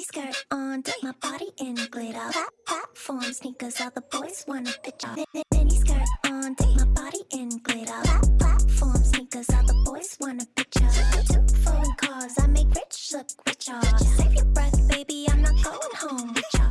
mini skirt on, take my body in glitter. Plat- Platform sneakers, all the boys wanna picture. Mi- mi- Mini skirt on, take my body in glitter. Plat- Platform sneakers, all the boys want a picture. Two foreign cars, I make rich look richer. Save your breath, baby, I'm not going home with ya.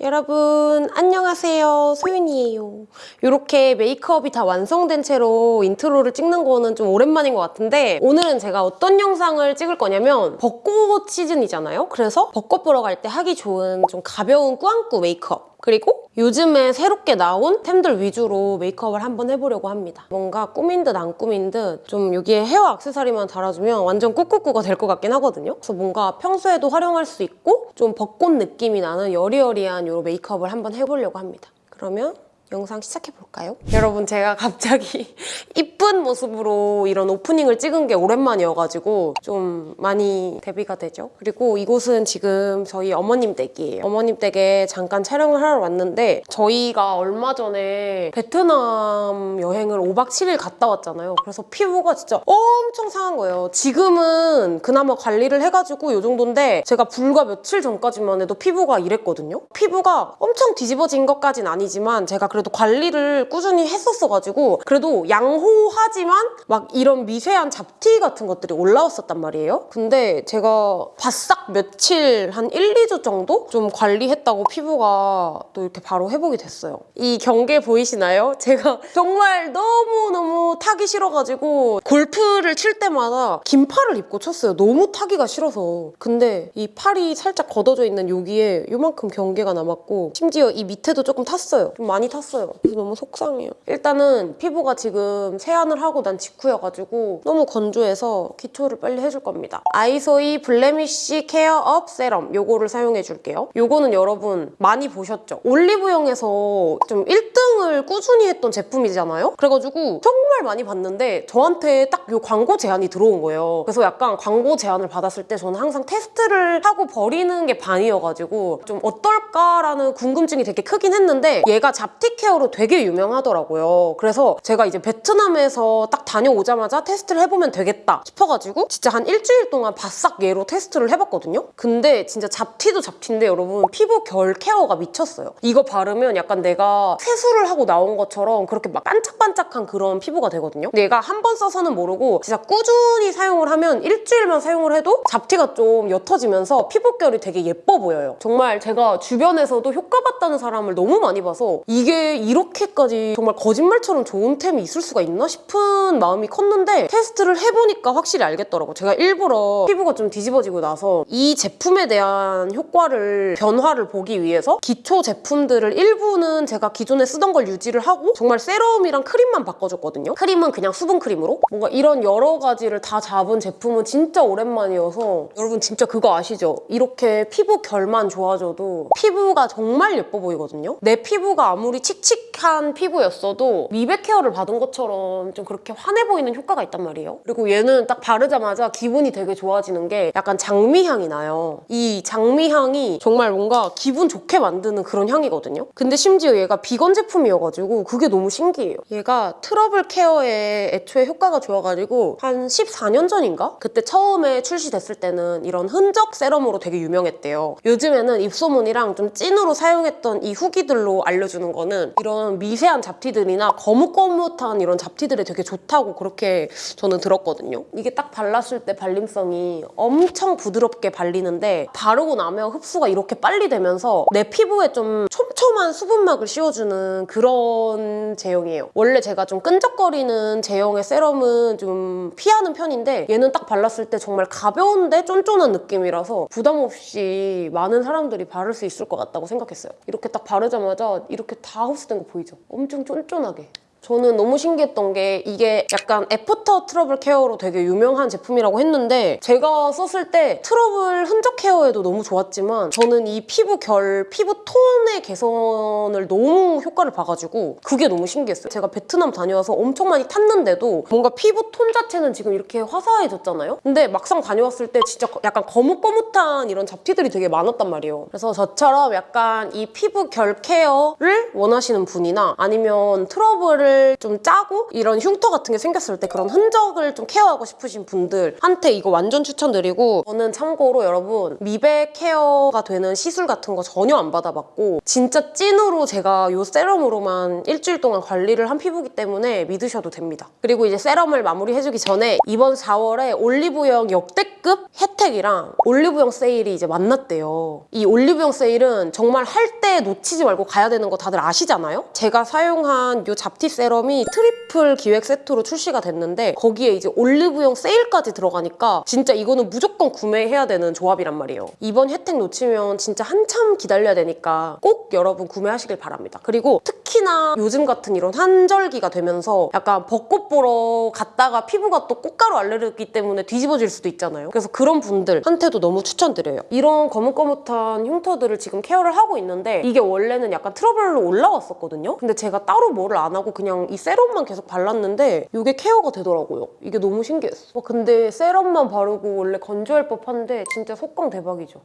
여러분 안녕하세요. 소윤이에요. 이렇게 메이크업이 다 완성된 채로 인트로를 찍는 거는 좀 오랜만인 것 같은데 오늘은 제가 어떤 영상을 찍을 거냐면 벚꽃 시즌이잖아요? 그래서 벚꽃 보러 갈 때 하기 좋은 좀 가벼운 꾸안꾸 메이크업 그리고 요즘에 새롭게 나온 템들 위주로 메이크업을 한번 해보려고 합니다. 뭔가 꾸민 듯 안 꾸민 듯 좀 여기에 헤어 액세서리만 달아주면 완전 꾹꾹꾹가 될 것 같긴 하거든요. 그래서 뭔가 평소에도 활용할 수 있고 좀 벚꽃 느낌이 나는 여리여리한 이 메이크업을 한번 해보려고 합니다. 그러면 영상 시작해볼까요? 여러분 제가 갑자기 이쁜 모습으로 이런 오프닝을 찍은 게 오랜만이어가지고 좀 많이 데뷔가 되죠. 그리고 이곳은 지금 저희 어머님 댁이에요. 어머님 댁에 잠깐 촬영을 하러 왔는데 저희가 얼마 전에 베트남 여행을 5박 7일 갔다 왔잖아요. 그래서 피부가 진짜 엄청 상한 거예요. 지금은 그나마 관리를 해가지고 이 정도인데 제가 불과 며칠 전까지만 해도 피부가 이랬거든요. 피부가 엄청 뒤집어진 것까진 아니지만 제가 그 래도 관리를 꾸준히 했었어가지고 그래도 양호하지만 막 이런 미세한 잡티 같은 것들이 올라왔었단 말이에요. 근데 제가 바싹 며칠 한 1, 2주 정도 좀 관리했다고 피부가 또 이렇게 바로 회복이 됐어요. 이 경계 보이시나요? 제가 정말 너무너무 타기 싫어가지고 골프를 칠 때마다 긴 팔을 입고 쳤어요. 너무 타기가 싫어서. 근데 이 팔이 살짝 걷어져 있는 여기에 요만큼 경계가 남았고 심지어 이 밑에도 조금 탔어요. 좀 많이 탔어요. 그래서 너무 속상해요. 일단은 피부가 지금 세안을 하고 난 직후여가지고 너무 건조해서 기초를 빨리 해줄 겁니다. 아이소이 Blemish Care Up Serum 요거를 사용해줄게요. 요거는 여러분 많이 보셨죠? 올리브영에서 좀 1등을 꾸준히 했던 제품이잖아요? 그래가지고 정말 많이 봤는데 저한테 딱 요 광고 제안이 들어온 거예요. 그래서 약간 광고 제안을 받았을 때 저는 항상 테스트를 하고 버리는 게 반이어가지고 좀 어떨까라는 궁금증이 되게 크긴 했는데 얘가 잡티 케어로 되게 유명하더라고요. 그래서 제가 이제 베트남에서 딱 다녀오자마자 테스트를 해보면 되겠다 싶어가지고 진짜 한 일주일 동안 바싹 얘로 테스트를 해봤거든요. 근데 진짜 잡티도 잡티인데 여러분 피부 결 케어가 미쳤어요. 이거 바르면 약간 내가 세수를 하고 나온 것처럼 그렇게 막 반짝반짝한 그런 피부가 되거든요. 얘가 한 번 써서는 모르고 진짜 꾸준히 사용을 하면 일주일만 사용을 해도 잡티가 좀 옅어지면서 피부결이 되게 예뻐 보여요. 정말 제가 주변에서도 효과 봤다는 사람을 너무 많이 봐서 이게 이렇게까지 정말 거짓말처럼 좋은 템이 있을 수가 있나 싶은 마음이 컸는데 테스트를 해보니까 확실히 알겠더라고. 제가 일부러 피부가 좀 뒤집어지고 나서 이 제품에 대한 효과를 변화를 보기 위해서 기초 제품들을 일부는 제가 기존에 쓰던 걸 유지를 하고 정말 세럼이랑 크림만 바꿔줬거든요. 크림은 그냥 수분 크림으로 뭔가 이런 여러 가지를 다 잡은 제품은 진짜 오랜만이어서 여러분 진짜 그거 아시죠? 이렇게 피부 결만 좋아져도 피부가 정말 예뻐 보이거든요. 내 피부가 아무리 칙 칙한 피부였어도 미백 케어를 받은 것처럼 좀 그렇게 환해 보이는 효과가 있단 말이에요. 그리고 얘는 딱 바르자마자 기분이 되게 좋아지는 게 약간 장미향이 나요. 이 장미향이 정말 뭔가 기분 좋게 만드는 그런 향이거든요. 근데 심지어 얘가 비건 제품이어가지고 그게 너무 신기해요. 얘가 트러블 케어에 애초에 효과가 좋아가지고 한 14년 전인가? 그때 처음에 출시됐을 때는 이런 흔적 세럼으로 되게 유명했대요. 요즘에는 입소문이랑 좀 찐으로 사용했던 이 후기들로 알려주는 거는 이런 미세한 잡티들이나 거뭇거뭇한 이런 잡티들에 되게 좋다고 그렇게 저는 들었거든요. 이게 딱 발랐을 때 발림성이 엄청 부드럽게 발리는데 바르고 나면 흡수가 이렇게 빨리 되면서 내 피부에 좀 촘촘한 수분막을 씌워주는 그런 제형이에요. 원래 제가 좀 끈적거리는 제형의 세럼은 좀 피하는 편인데 얘는 딱 발랐을 때 정말 가벼운데 쫀쫀한 느낌이라서 부담 없이 많은 사람들이 바를 수 있을 것 같다고 생각했어요. 이렇게 딱 바르자마자 이렇게 다 흡수 된거 보이죠? 엄청 쫀쫀하게. 저는 너무 신기했던 게 이게 약간 after trouble care로 되게 유명한 제품이라고 했는데 제가 썼을 때 트러블 흔적 케어에도 너무 좋았지만 저는 이 피부 결, 피부 톤의 개선을 너무 효과를 봐가지고 그게 너무 신기했어요. 제가 베트남 다녀와서 엄청 많이 탔는데도 뭔가 피부 톤 자체는 지금 이렇게 화사해졌잖아요? 근데 막상 다녀왔을 때 진짜 약간 거뭇거뭇한 이런 잡티들이 되게 많았단 말이에요. 그래서 저처럼 약간 이 피부 결 케어를 원하시는 분이나 아니면 트러블을 눈을 좀 짜고 이런 흉터 같은 게 생겼을 때 그런 흔적을 좀 케어하고 싶으신 분들한테 이거 완전 추천드리고 저는 참고로 여러분 미백 케어가 되는 시술 같은 거 전혀 안 받아봤고 진짜 찐으로 제가 이 세럼으로만 일주일 동안 관리를 한 피부기 때문에 믿으셔도 됩니다. 그리고 이제 세럼을 마무리해주기 전에 이번 4월에 올리브영 역대 급 혜택이랑 올리브영 세일이 이제 만났대요. 이 올리브영 세일은 정말 할 때 놓치지 말고 가야 되는 거 다들 아시잖아요? 제가 사용한 이 잡티 세럼이 트리플 기획 세트로 출시가 됐는데 거기에 이제 올리브영 세일까지 들어가니까 진짜 이거는 무조건 구매해야 되는 조합이란 말이에요. 이번 혜택 놓치면 진짜 한참 기다려야 되니까 꼭 여러분 구매하시길 바랍니다. 그리고 특히나 요즘 같은 이런 환절기가 되면서 약간 벚꽃 보러 갔다가 피부가 또 꽃가루 알레르기 때문에 뒤집어질 수도 있잖아요. 그래서 그런 분들한테도 너무 추천드려요. 이런 거뭇거뭇한 흉터들을 지금 케어를 하고 있는데 이게 원래는 약간 트러블로 올라왔었거든요. 근데 제가 따로 뭐를 안 하고 그냥 이 세럼만 계속 발랐는데 이게 케어가 되더라고요. 이게 너무 신기했어. 어, 근데 세럼만 바르고 원래 건조할 법한데 진짜 속광 대박이죠.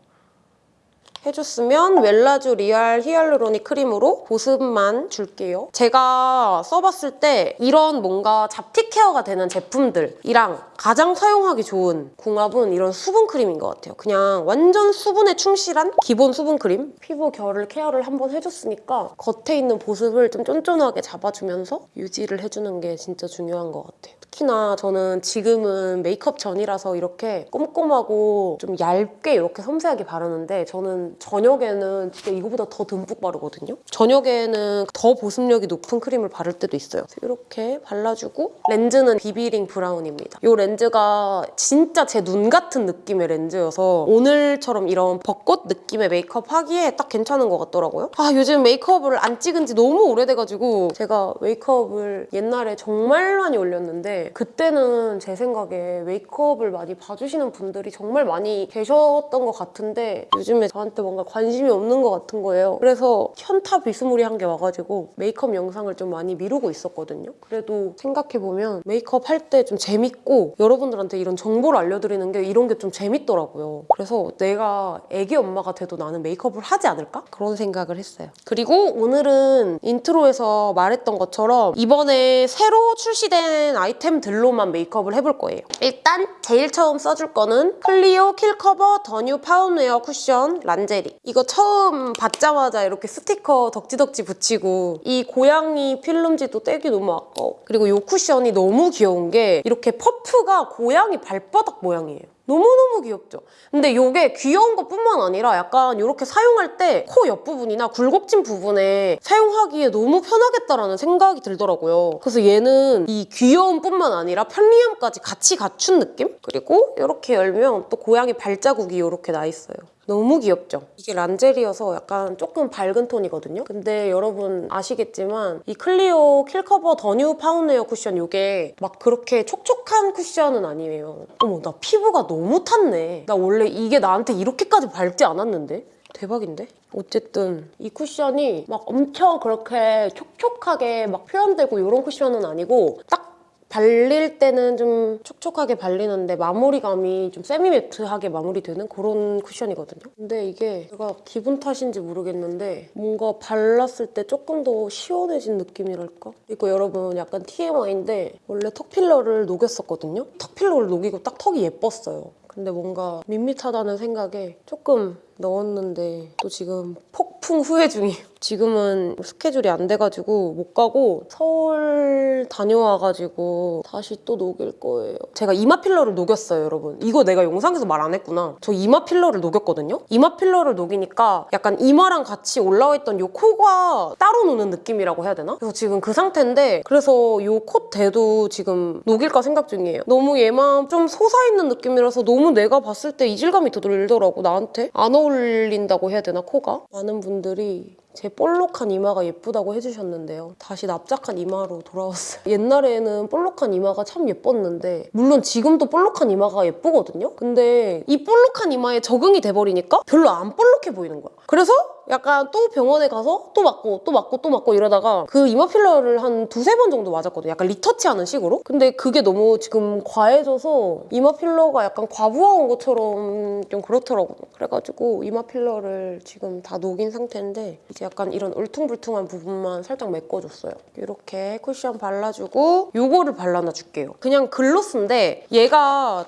해줬으면 웰라쥬 리얼 히알루로닉 크림으로 보습만 줄게요. 제가 써봤을 때 이런 뭔가 잡티 케어가 되는 제품들이랑 가장 사용하기 좋은 궁합은 이런 수분 크림인 것 같아요. 그냥 완전 수분에 충실한 기본 수분 크림. 피부 결을 케어를 한번 해줬으니까 겉에 있는 보습을 좀 쫀쫀하게 잡아주면서 유지를 해주는 게 진짜 중요한 것 같아요. 특히나 저는 지금은 메이크업 전이라서 이렇게 꼼꼼하고 좀 얇게 이렇게 섬세하게 바르는데 저는 저녁에는 진짜 이거보다 더 듬뿍 바르거든요. 저녁에는 더 보습력이 높은 크림을 바를 때도 있어요. 이렇게 발라주고 렌즈는 비비링 브라운입니다. 이 렌즈 가 진짜 제 눈 같은 느낌의 렌즈여서 오늘처럼 이런 벚꽃 느낌의 메이크업 하기에 딱 괜찮은 것 같더라고요. 아 요즘 메이크업을 안 찍은 지 너무 오래돼가지고 제가 메이크업을 옛날에 정말 많이 올렸는데 그때는 제 생각에 메이크업을 많이 봐주시는 분들이 정말 많이 계셨던 것 같은데 요즘에 저한테 뭔가 관심이 없는 것 같은 거예요. 그래서 현타 비스무리한 게 와가지고 메이크업 영상을 좀 많이 미루고 있었거든요. 그래도 생각해보면 메이크업 할 때 좀 재밌고 여러분들한테 이런 정보를 알려드리는 게 이런 게 좀 재밌더라고요. 그래서 내가 애기 엄마가 돼도 나는 메이크업을 하지 않을까? 그런 생각을 했어요. 그리고 오늘은 인트로에서 말했던 것처럼 이번에 새로 출시된 아이템들로만 메이크업을 해볼 거예요. 일단 제일 처음 써줄 거는 클리오 킬커버 더뉴 파운웨어 쿠션 란제리. 이거 처음 받자마자 이렇게 스티커 덕지덕지 붙이고 이 고양이 필름지도 떼기 너무 아까워. 그리고 이 쿠션이 너무 귀여운 게 이렇게 퍼프 가 고양이 발바닥 모양이에요. 너무너무 귀엽죠? 근데 이게 귀여운 것뿐만 아니라 약간 이렇게 사용할 때 코 옆부분이나 굴곡진 부분에 사용하기에 너무 편하겠다라는 생각이 들더라고요. 그래서 얘는 이 귀여움뿐만 아니라 편리함까지 같이 갖춘 느낌? 그리고 이렇게 열면 또 고양이 발자국이 이렇게 나 있어요. 너무 귀엽죠? 이게 란제리여서 약간 조금 밝은 톤이거든요? 근데 여러분 아시겠지만 이 클리오 킬커버 더뉴 파운웨어 쿠션 이게 막 그렇게 촉촉한 쿠션은 아니에요. 어머 나 피부가 너무 탔네. 나 원래 이게 나한테 이렇게까지 밝지 않았는데? 대박인데? 어쨌든 이 쿠션이 막 엄청 그렇게 촉촉하게 막 표현되고 이런 쿠션은 아니고 딱 발릴 때는 좀 촉촉하게 발리는데 마무리감이 좀 세미매트하게 마무리되는 그런 쿠션이거든요. 근데 이게 제가 기분 탓인지 모르겠는데 뭔가 발랐을 때 조금 더 시원해진 느낌이랄까? 이거 여러분 약간 TMI인데 원래 턱 필러를 녹였었거든요. 턱 필러를 녹이고 딱 턱이 예뻤어요. 근데 뭔가 밋밋하다는 생각에 조금 넣었는데 또 지금 폭 풍 후회 중이에요. 지금은 스케줄이 안 돼가지고 못 가고 서울 다녀와가지고 다시 또 녹일 거예요. 제가 이마 필러를 녹였어요, 여러분. 이거 내가 영상에서 말 안 했구나. 저 이마 필러를 녹였거든요? 이마 필러를 녹이니까 약간 이마랑 같이 올라와 있던 요 코가 따로 노는 느낌이라고 해야 되나? 그래서 지금 그 상태인데 그래서 요 콧대도 지금 녹일까 생각 중이에요. 너무 얘만 좀 솟아있는 느낌이라서 너무 내가 봤을 때 이질감이 더 들더라고, 나한테. 안 어울린다고 해야 되나, 코가? 많은 분 들이 제 볼록한 이마가 예쁘다고 해주셨는데요. 다시 납작한 이마로 돌아왔어요. 옛날에는 볼록한 이마가 참 예뻤는데 물론 지금도 볼록한 이마가 예쁘거든요? 근데 이 볼록한 이마에 적응이 돼버리니까 별로 안 볼록해 보이는 거야. 그래서 약간 또 병원에 가서 또 맞고 또 맞고 또 맞고 이러다가 그 이마 필러를 한 두세 번 정도 맞았거든요. 약간 리터치하는 식으로. 근데 그게 너무 지금 과해져서 이마 필러가 약간 과부하 온 것처럼 좀 그렇더라고요. 그래가지고 이마 필러를 지금 다 녹인 상태인데 이제 약간 이런 울퉁불퉁한 부분만 살짝 메꿔줬어요. 이렇게 쿠션 발라주고 요거를 발라놔 줄게요. 그냥 글로스인데 얘가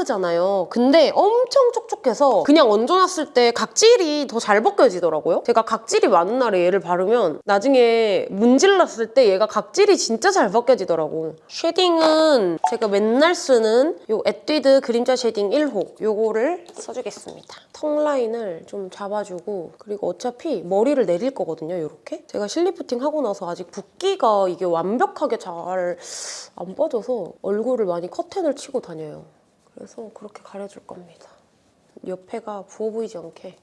틴트잖아요. 근데 엄청 촉촉해서 그냥 얹어놨을 때 각질이 더잘 벗겨지더라고요. 제가 각질이 많은 날에 얘를 바르면 나중에 문질렀을 때 얘가 각질이 진짜 잘 벗겨지더라고. 쉐딩은 제가 맨날 쓰는 요 에뛰드 그림자 쉐딩 1호 요거를 써주겠습니다. 턱 라인을 좀 잡아주고 그리고 어차피 머리를 내릴 거거든요, 이렇게. 제가 실리프팅 하고 나서 아직 붓기가 이게 완벽하게 잘 안 빠져서 얼굴을 많이 커튼을 치고 다녀요. 그래서 그렇게 가려줄 겁니다. 옆에가 부어 보이지 않게.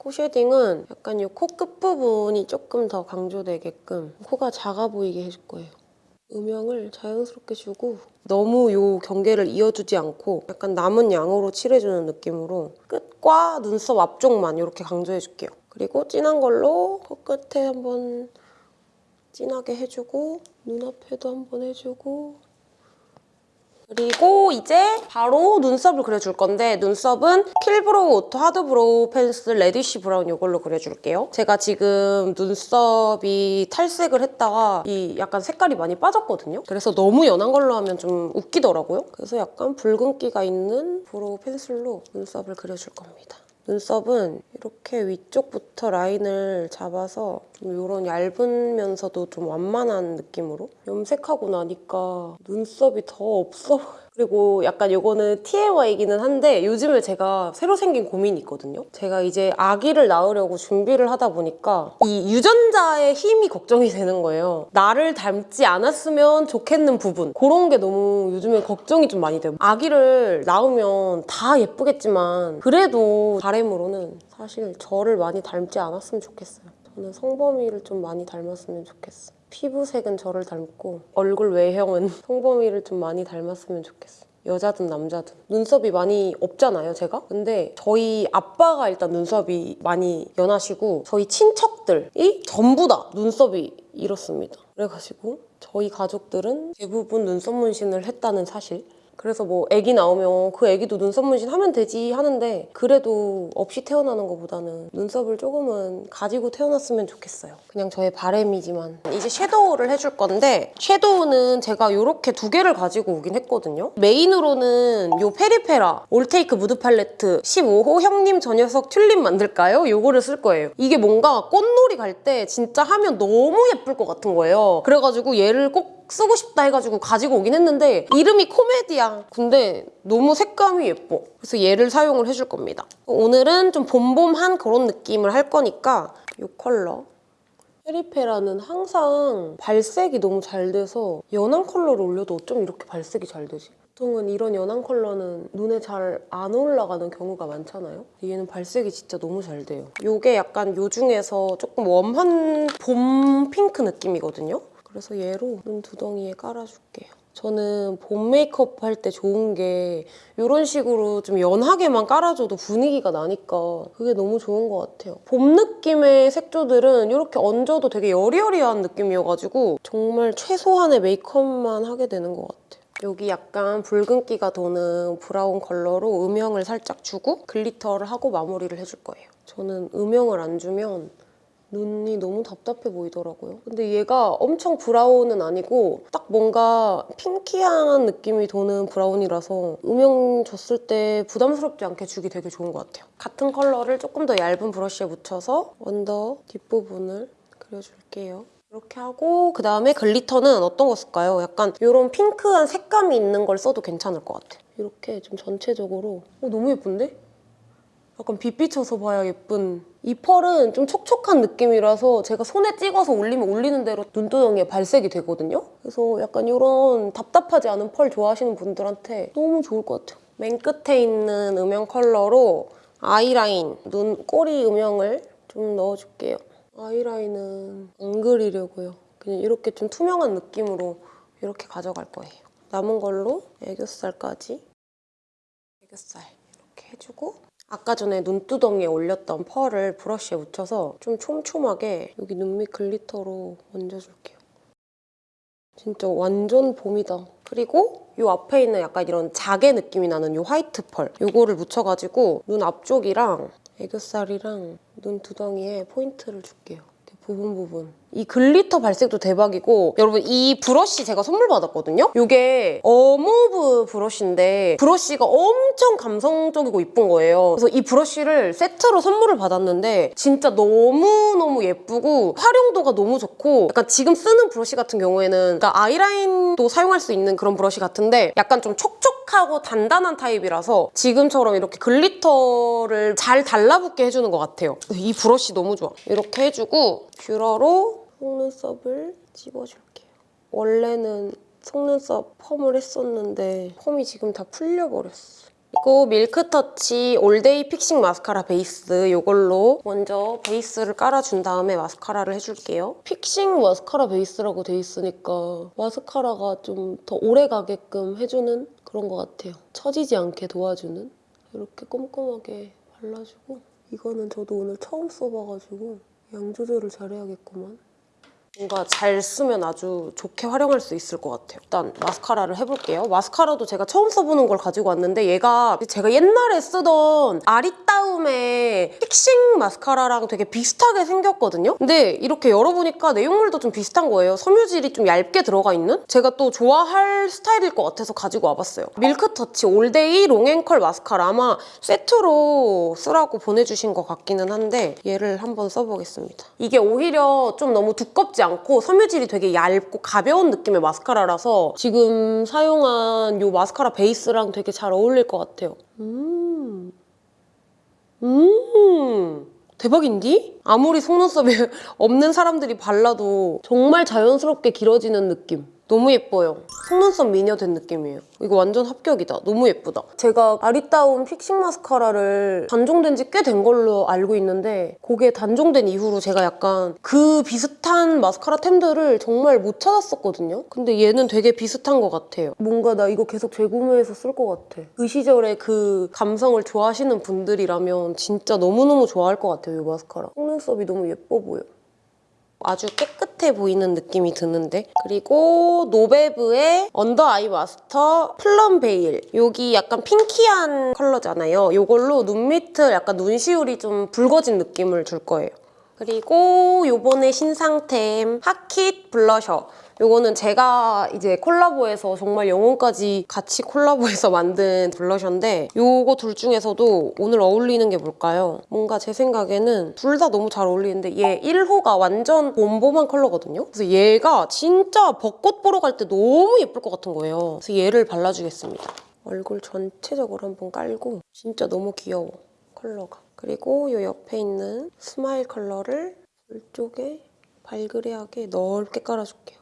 코 쉐딩은 약간 이 코 끝부분이 조금 더 강조되게끔 코가 작아 보이게 해줄 거예요. 음영을 자연스럽게 주고 너무 요 경계를 이어주지 않고 약간 남은 양으로 칠해주는 느낌으로 끝과 눈썹 앞쪽만 이렇게 강조해줄게요. 그리고 진한 걸로 코끝에 한번 진하게 해주고 눈앞에도 한번 해주고 그리고 이제 바로 눈썹을 그려줄 건데 눈썹은 킬브로우 오토 하드브로우 펜슬 레디쉬 브라운 이걸로 그려줄게요. 제가 지금 눈썹이 탈색을 했다가 이 약간 색깔이 많이 빠졌거든요. 그래서 너무 연한 걸로 하면 좀 웃기더라고요. 그래서 약간 붉은기가 있는 브로우 펜슬로 눈썹을 그려줄 겁니다. 눈썹은 이렇게 위쪽부터 라인을 잡아서 좀 이런 얇으면서도 좀 완만한 느낌으로 염색하고 나니까 눈썹이 더 없어 보여요. 그리고 약간 이거는 TMI이기는 한데 요즘에 제가 새로 생긴 고민이 있거든요. 제가 이제 아기를 낳으려고 준비를 하다 보니까 이 유전자의 힘이 걱정이 되는 거예요. 나를 닮지 않았으면 좋겠는 부분 그런 게 너무 요즘에 걱정이 좀 많이 돼요. 아기를 낳으면 다 예쁘겠지만 그래도 바람으로는 사실 저를 많이 닮지 않았으면 좋겠어요. 저는 성범이를 좀 많이 닮았으면 좋겠어요. 피부색은 저를 닮고 얼굴 외형은 성범이를 좀 많이 닮았으면 좋겠어요. 여자든 남자든. 눈썹이 많이 없잖아요 제가? 근데 저희 아빠가 일단 눈썹이 많이 연하시고 저희 친척들이 전부 다 눈썹이 이렇습니다. 그래가지고 저희 가족들은 대부분 눈썹 문신을 했다는 사실 그래서 뭐 아기 나오면 그 아기도 눈썹 문신 하면 되지 하는데 그래도 없이 태어나는 것보다는 눈썹을 조금은 가지고 태어났으면 좋겠어요. 그냥 저의 바램이지만 이제 섀도우를 해줄 건데 섀도우는 제가 이렇게 두 개를 가지고 오긴 했거든요. 메인으로는 이 페리페라 올테이크 무드 팔레트 15호 형님 저 녀석 튤립 만들까요? 이거를 쓸 거예요. 이게 뭔가 꽃놀이 갈 때 진짜 하면 너무 예쁠 것 같은 거예요. 그래가지고 얘를 꼭 쓰고 싶다 해가지고 가지고 오긴 했는데 이름이 코메디야. 근데 너무 색감이 예뻐. 그래서 얘를 사용을 해줄 겁니다. 오늘은 좀 봄봄한 그런 느낌을 할 거니까 이 컬러 페리페라는 항상 발색이 너무 잘 돼서 연한 컬러를 올려도 어쩜 이렇게 발색이 잘 되지? 보통은 이런 연한 컬러는 눈에 잘 안 올라가는 경우가 많잖아요. 얘는 발색이 진짜 너무 잘 돼요. 이게 약간 요 중에서 조금 warm한 봄 핑크 느낌이거든요. 그래서 얘로 눈 두덩이에 깔아줄게요. 저는 봄 메이크업 할 때 좋은 게 이런 식으로 좀 연하게만 깔아줘도 분위기가 나니까 그게 너무 좋은 것 같아요. 봄 느낌의 색조들은 이렇게 얹어도 되게 여리여리한 느낌이어가지고 정말 최소한의 메이크업만 하게 되는 것 같아요. 여기 약간 붉은기가 도는 브라운 컬러로 음영을 살짝 주고 glitter를 하고 마무리를 해줄 거예요. 저는 음영을 안 주면 눈이 너무 답답해 보이더라고요. 근데 얘가 엄청 브라운은 아니고 딱 뭔가 pinky한 느낌이 도는 브라운이라서 음영 줬을 때 부담스럽지 않게 주기 되게 좋은 것 같아요. 같은 컬러를 조금 더 얇은 브러쉬에 묻혀서 under 뒷부분을 그려줄게요. 이렇게 하고 그다음에 glitter는 어떤 거 쓸까요? 약간 이런 핑크한 색감이 있는 걸 써도 괜찮을 것 같아요. 이렇게 좀 전체적으로 어, 너무 예쁜데? 약간 빛 비춰서 봐야 예쁜 이 펄은 좀 촉촉한 느낌이라서 제가 손에 찍어서 올리면 올리는 대로 눈두덩이에 발색이 되거든요. 그래서 약간 이런 답답하지 않은 펄 좋아하시는 분들한테 너무 좋을 것 같아요. 맨 끝에 있는 음영 컬러로 아이라인, 눈 꼬리 음영을 좀 넣어줄게요. 아이라인은 안 그리려고요. 그냥 이렇게 좀 투명한 느낌으로 이렇게 가져갈 거예요. 남은 걸로 애교살까지 애교살 이렇게 해주고 아까 전에 눈두덩이에 올렸던 펄을 브러쉬에 묻혀서 좀 촘촘하게 여기 눈밑 glitter로 얹어줄게요. 진짜 완전 봄이다. 그리고 이 앞에 있는 약간 이런 자개 느낌이 나는 이 화이트 펄 이거를 묻혀가지고 눈 앞쪽이랑 애교살이랑 눈 두덩이에 포인트를 줄게요. 부분 부분. 이 glitter 발색도 대박이고 여러분 이 브러쉬 제가 선물 받았거든요? 이게 어무브 브러쉬인데 브러쉬가 엄청 감성적이고 이쁜 거예요. 그래서 이 브러쉬를 세트로 선물을 받았는데 진짜 너무너무 예쁘고 활용도가 너무 좋고 약간 지금 쓰는 브러쉬 같은 경우에는 그러니까 아이라인도 사용할 수 있는 그런 브러쉬 같은데 약간 좀 촉촉하고 단단한 타입이라서 지금처럼 이렇게 glitter를 잘 달라붙게 해주는 것 같아요. 이 브러쉬 너무 좋아. 이렇게 해주고 뷰러로 속눈썹을 집어줄게요. 원래는 속눈썹 펌을 했었는데 펌이 지금 다 풀려버렸어. 이거 밀크터치 올데이 픽싱 마스카라 베이스 이걸로 먼저 베이스를 깔아준 다음에 마스카라를 해줄게요. 픽싱 마스카라 베이스라고 돼 있으니까 마스카라가 좀 더 오래 가게끔 해주는 그런 것 같아요. 처지지 않게 도와주는 이렇게 꼼꼼하게 발라주고 이거는 저도 오늘 처음 써봐가지고 양 조절을 잘해야겠구만. 뭔가 잘 쓰면 아주 좋게 활용할 수 있을 것 같아요. 일단 마스카라를 해볼게요. 마스카라도 제가 처음 써보는 걸 가지고 왔는데 얘가 제가 옛날에 쓰던 아리따움의 픽싱 마스카라랑 되게 비슷하게 생겼거든요? 근데 이렇게 열어보니까 내용물도 좀 비슷한 거예요. 섬유질이 좀 얇게 들어가 있는? 제가 또 좋아할 스타일일 것 같아서 가지고 와봤어요. 밀크터치 올데이 롱앤컬 마스카라 아마 세트로 쓰라고 보내주신 것 같기는 한데 얘를 한번 써보겠습니다. 이게 오히려 좀 너무 두껍지 않고 섬유질이 되게 얇고 가벼운 느낌의 마스카라라서 지금 사용한 이 마스카라 베이스랑 되게 잘 어울릴 것 같아요. 음. 음. 대박인디? 아무리 속눈썹이 없는 사람들이 발라도 정말 자연스럽게 길어지는 느낌. 너무 예뻐요. 속눈썹 미녀 된 느낌이에요. 이거 완전 합격이다. 너무 예쁘다. 제가 아리따움 픽싱 마스카라를 단종된 지 꽤 된 걸로 알고 있는데 그게 단종된 이후로 제가 약간 그 비슷한 마스카라 템들을 정말 못 찾았었거든요. 근데 얘는 되게 비슷한 것 같아요. 뭔가 나 이거 계속 재구매해서 쓸 것 같아. 그 시절에 그 감성을 좋아하시는 분들이라면 진짜 너무너무 좋아할 것 같아요, 이 마스카라. 속눈썹이 너무 예뻐 보여. 아주 깨끗해 보이는 느낌이 드는데? 그리고 노베브의 언더 아이 마스터 플럼 베일. 여기 약간 pinky한 컬러잖아요. 이걸로 눈 밑을 약간 눈시울이 좀 붉어진 느낌을 줄 거예요. 그리고 요번에 신상템 핫킷 블러셔 요거는 제가 이제 콜라보해서 정말 영혼까지 같이 콜라보해서 만든 블러셔인데 요거 둘 중에서도 오늘 어울리는 게 뭘까요? 뭔가 제 생각에는 둘 다 너무 잘 어울리는데 얘 1호가 완전 봄봄한 컬러거든요? 그래서 얘가 진짜 벚꽃 보러 갈 때 너무 예쁠 것 같은 거예요. 그래서 얘를 발라주겠습니다. 얼굴 전체적으로 한번 깔고 진짜 너무 귀여워, 컬러가. 그리고 요 옆에 있는 스마일 컬러를 이쪽에 발그레하게 넓게 깔아줄게요.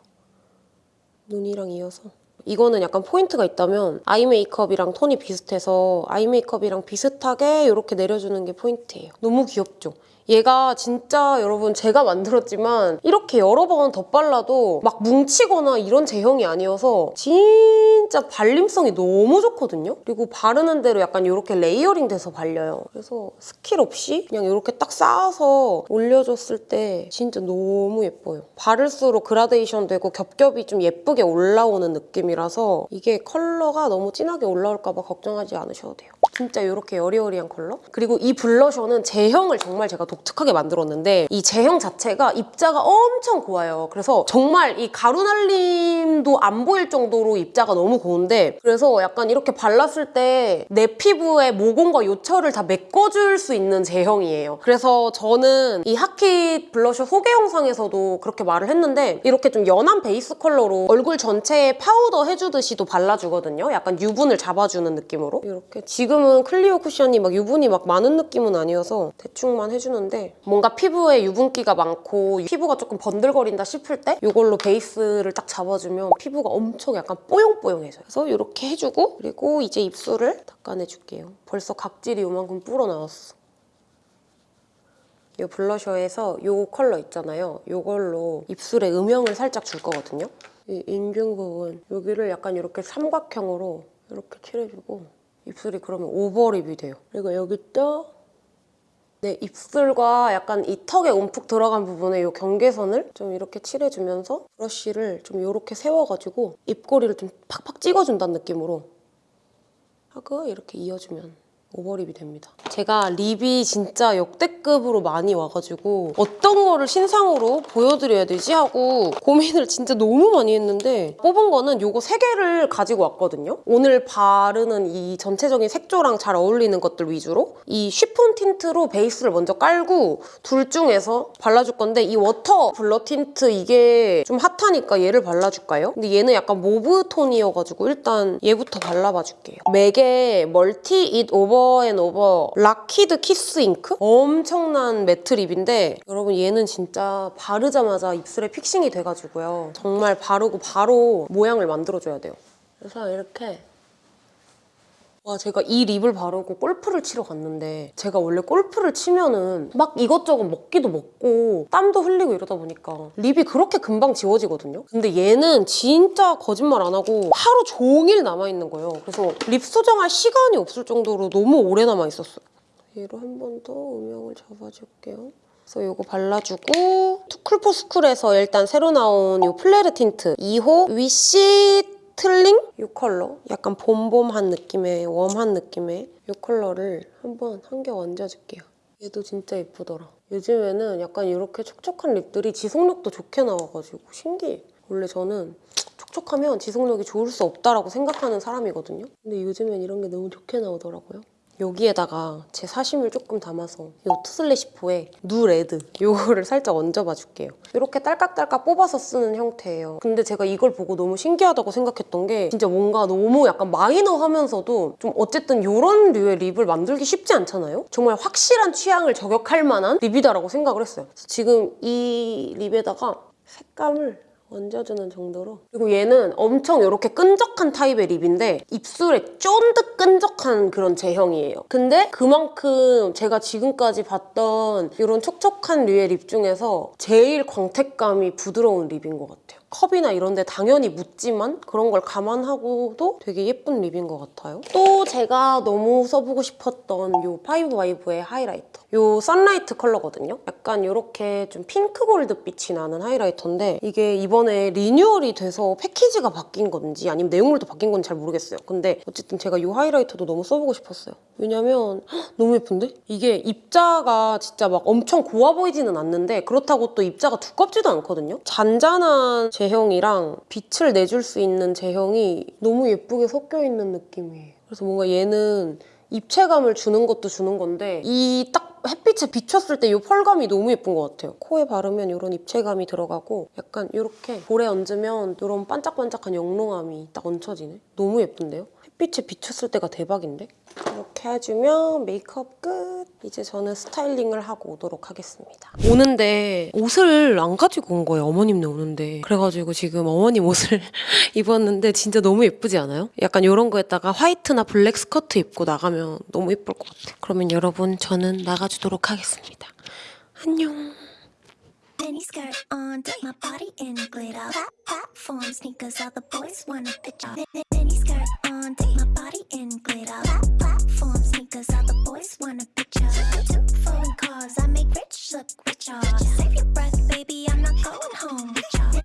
눈이랑 이어서 이거는 약간 포인트가 있다면 아이 메이크업이랑 톤이 비슷해서 아이 메이크업이랑 비슷하게 이렇게 내려주는 게 포인트예요. 너무 귀엽죠? 얘가 진짜 여러분 제가 만들었지만 이렇게 여러 번 덧발라도 막 뭉치거나 이런 제형이 아니어서 진짜 발림성이 너무 좋거든요? 그리고 바르는 대로 약간 이렇게 layering 돼서 발려요. 그래서 스킬 없이 그냥 이렇게 딱 쌓아서 올려줬을 때 진짜 너무 예뻐요. 바를수록 그라데이션 되고 겹겹이 좀 예쁘게 올라오는 느낌이라서 이게 컬러가 너무 진하게 올라올까 봐 걱정하지 않으셔도 돼요. 진짜 이렇게 여리여리한 컬러? 그리고 이 블러셔는 제형을 정말 제가 독특하게 만들었는데 이 제형 자체가 입자가 엄청 고와요. 그래서 정말 이 가루 날림도 안 보일 정도로 입자가 너무 고운데 그래서 약간 이렇게 발랐을 때 내 피부의 모공과 요철을 다 메꿔줄 수 있는 제형이에요. 그래서 저는 이 핫킷 블러셔 소개 영상에서도 그렇게 말을 했는데 이렇게 좀 연한 베이스 컬러로 얼굴 전체에 파우더 해주듯이도 발라주거든요. 약간 유분을 잡아주는 느낌으로. 이렇게 지금은 클리오 쿠션이 막 유분이 막 많은 느낌은 아니어서 대충만 해주는데 뭔가 피부에 유분기가 많고 피부가 조금 번들거린다 싶을 때 이걸로 베이스를 딱 잡아주면 피부가 엄청 약간 뽀용뽀용해져요. 그래서 이렇게 해주고 그리고 이제 입술을 닦아내줄게요. 벌써 각질이 요만큼 불어나왔어. 이 블러셔에서 이 컬러 있잖아요. 이걸로 입술에 음영을 살짝 줄 거거든요. 이 인중 부분 여기를 약간 이렇게 삼각형으로 이렇게 칠해주고 입술이 그러면 overlip이 돼요. 그리고 여기 또 내 입술과 약간 이 턱에 움푹 들어간 부분에 이 경계선을 좀 이렇게 칠해주면서 브러쉬를 좀 이렇게 세워가지고 입꼬리를 좀 팍팍 찍어준다는 느낌으로 하고 이렇게 이어주면 overlip이 됩니다. 제가 lip이 진짜 역대급으로 많이 와가지고 어떤 거를 신상으로 보여드려야 되지 하고 고민을 진짜 너무 많이 했는데 뽑은 거는 요거 세 개를 가지고 왔거든요. 오늘 바르는 이 전체적인 색조랑 잘 어울리는 것들 위주로 이 chiffon tint로 베이스를 먼저 깔고 둘 중에서 발라줄 건데 이 water blur tint 이게 좀 hot하니까 얘를 발라줄까요? 근데 얘는 약간 mauve 톤이어가지고 일단 얘부터 발라봐 줄게요. MAC의 Mull It Over and Over Locked Kiss Ink? 엄청난 matte lip인데 여러분 얘는 진짜 바르자마자 입술에 fixing이 돼가지고요. 정말 바르고 바로 모양을 만들어줘야 돼요. 그래서 이렇게 와 제가 이 lip을 바르고 골프를 치러 갔는데 제가 원래 골프를 치면은 막 이것저것 먹기도 먹고 땀도 흘리고 이러다 보니까 lip이 그렇게 금방 지워지거든요 근데 얘는 진짜 거짓말 안 하고 하루 종일 남아있는 거예요 그래서 lip 수정할 시간이 없을 정도로 너무 오래 남아있었어요 얘로 한 번 더 음영을 잡아줄게요. 그래서 이거 발라주고 투쿨포스쿨에서 일단 새로 나온 이 fleur tint. 2호 wish 틀링? 이 컬러. 약간 봄봄한 느낌의 warm한 느낌의 이 컬러를 한번 한개 얹어줄게요. 얘도 진짜 예쁘더라. 요즘에는 약간 이렇게 촉촉한 lip들이 지속력도 좋게 나와가지고 신기해. 원래 저는 촉촉하면 지속력이 좋을 수 없다라고 생각하는 사람이거든요. 근데 요즘엔 이런 게 너무 좋게 나오더라고요 여기에다가 제 사심을 조금 담아서 이 투슬래시포의 누레드 이거를 살짝 얹어봐 줄게요. 이렇게 딸깍딸깍 뽑아서 쓰는 형태예요. 근데 제가 이걸 보고 너무 신기하다고 생각했던 게 진짜 뭔가 너무 약간 마이너하면서도 좀 어쨌든 이런 류의 lip을 만들기 쉽지 않잖아요? 정말 확실한 취향을 저격할 만한 lip이다라고 생각을 했어요. 지금 이 lip에다가 색감을 얹어주는 정도로. 그리고 얘는 엄청 이렇게 끈적한 타입의 lip인데 입술에 쫀득 끈적한 그런 제형이에요. 근데 그만큼 제가 지금까지 봤던 이런 촉촉한 류의 lip 중에서 제일 광택감이 부드러운 lip인 것 같아요 컵이나 이런 데 당연히 묻지만 그런 걸 감안하고도 되게 예쁜 lip인 것 같아요. 또 제가 너무 써보고 싶었던 이 파이브와이브의 highlighter. 이 sunlight 컬러거든요. 약간 이렇게 좀 핑크 골드빛이 나는 highlighter인데 이게 이번에 renewal이 돼서 패키지가 바뀐 건지 아니면 내용물도 바뀐 건지 잘 모르겠어요. 근데 어쨌든 제가 이 하이라이터도 너무 써보고 싶었어요. 왜냐면 헉, 너무 예쁜데? 이게 입자가 진짜 막 엄청 고와 보이지는 않는데 그렇다고 또 입자가 두껍지도 않거든요. 잔잔한 제형이랑 빛을 내줄 수 있는 제형이 너무 예쁘게 섞여 있는 느낌이에요. 그래서 뭔가 얘는 입체감을 주는 것도 주는 건데 이 딱 햇빛에 비췄을 때 이 펄감이 너무 예쁜 것 같아요. 코에 바르면 이런 입체감이 들어가고 약간 이렇게 볼에 얹으면 이런 반짝반짝한 영롱함이 딱 얹혀지네. 너무 예쁜데요? 햇빛에 비췄을 때가 대박인데? 이렇게 해주면 메이크업 끝! 이제 저는 styling을 하고 오도록 하겠습니다. 오는데 옷을 안 가지고 온 거예요. 어머님네 오는데. 그래가지고 지금 어머님 옷을 입었는데 진짜 너무 예쁘지 않아요? 약간 이런 거에다가 화이트나 블랙 스커트 입고 나가면 너무 예쁠 것 같아요. 그러면 여러분 저는 나가주도록 하겠습니다. 안녕. mini skirt on, my body in glitter. Pop, platform sneakers, all the boys wanna picture. Mini skirt on, my body in glitter. Pop, Cause all the boys want a picture Two phone calls, I make rich look richer Save your breath, baby, I'm not going home with y'all.